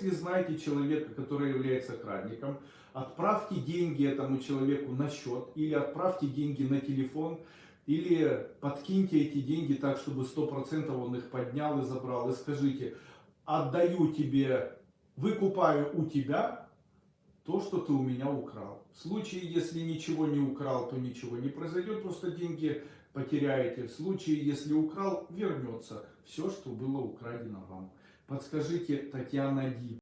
Если знаете человека, который является крадником, отправьте деньги этому человеку на счет или отправьте деньги на телефон, или подкиньте эти деньги так, чтобы 100% он их поднял и забрал. И скажите, отдаю тебе, выкупаю у тебя то, что ты у меня украл. В случае, если ничего не украл, то ничего не произойдет, просто деньги потеряете. В случае, если украл, вернется все, что было украдено вам. Подскажите, Татьяна Ди.